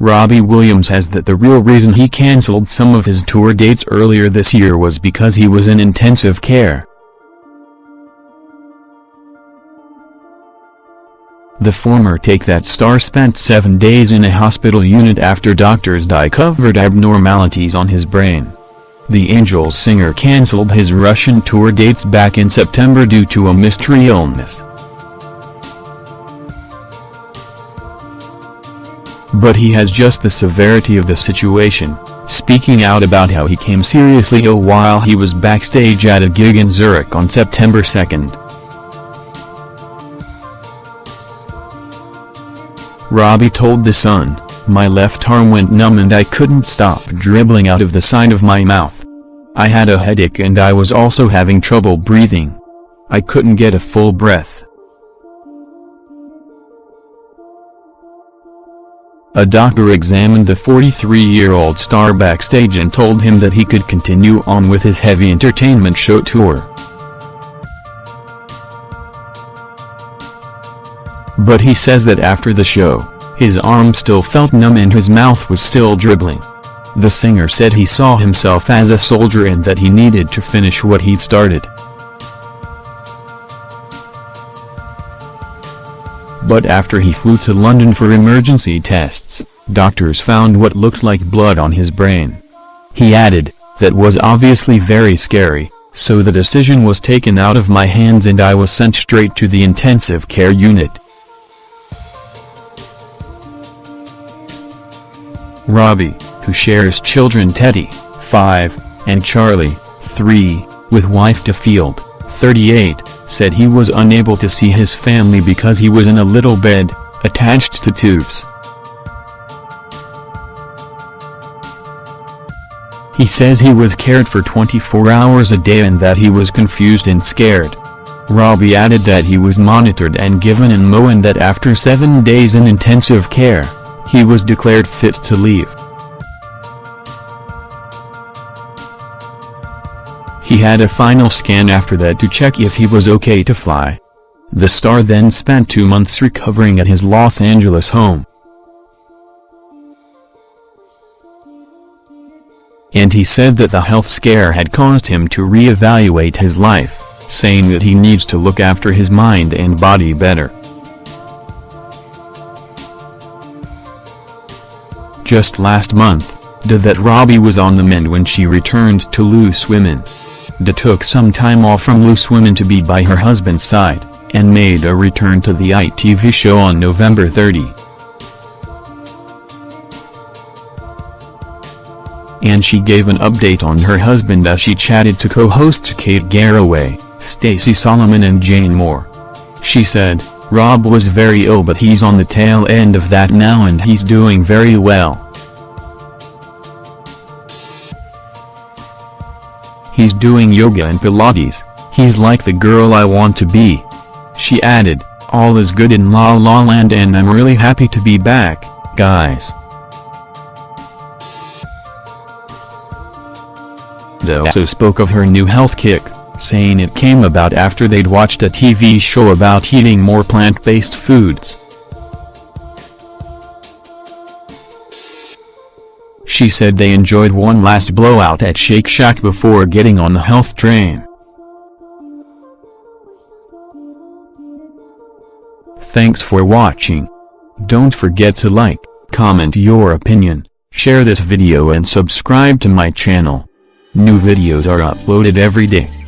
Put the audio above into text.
Robbie Williams says that the real reason he cancelled some of his tour dates earlier this year was because he was in intensive care. The former Take That star spent seven days in a hospital unit after doctors discovered abnormalities on his brain. The Angels singer cancelled his Russian tour dates back in September due to a mystery illness. But he has just the severity of the situation, speaking out about how he came seriously ill while he was backstage at a gig in Zurich on September 2. Robbie told The Sun, my left arm went numb and I couldn't stop dribbling out of the side of my mouth. I had a headache and I was also having trouble breathing. I couldn't get a full breath. A doctor examined the 43-year-old star backstage and told him that he could continue on with his heavy entertainment show tour. But he says that after the show, his arm still felt numb and his mouth was still dribbling. The singer said he saw himself as a soldier and that he needed to finish what he'd started. But after he flew to London for emergency tests, doctors found what looked like blood on his brain. He added, that was obviously very scary, so the decision was taken out of my hands and I was sent straight to the intensive care unit. Robbie, who shares children Teddy, 5, and Charlie, 3, with wife Ayda Field, 38, said he was unable to see his family because he was in a little bed, attached to tubes. He says he was cared for 24 hours a day and that he was confused and scared. Robbie added that he was monitored and given an MO and that after seven days in intensive care, he was declared fit to leave. He had a final scan after that to check if he was okay to fly. The star then spent two months recovering at his Los Angeles home. And he said that the health scare had caused him to re-evaluate his life, saying that he needs to look after his mind and body better. Just last month, Ayda that Robbie was on the mend when she returned to Loose Women. Ayda took some time off from Loose Women to be by her husband's side, and made a return to the ITV show on November 30. And she gave an update on her husband as she chatted to co-hosts Kate Garraway, Stacey Solomon and Jane Moore. She said, Rob was very ill but he's on the tail end of that now and he's doing very well. He's doing yoga and pilates, he's like the girl I want to be. She added, all is good in La La Land and I'm really happy to be back, guys. They also spoke of her new health kick saying it came about after they'd watched a TV show about eating more plant-based foods. She said they enjoyed one last blowout at Shake Shack before getting on the health train. Thanks for watching. Don't forget to like, comment your opinion, share this video and subscribe to my channel. New videos are uploaded every day.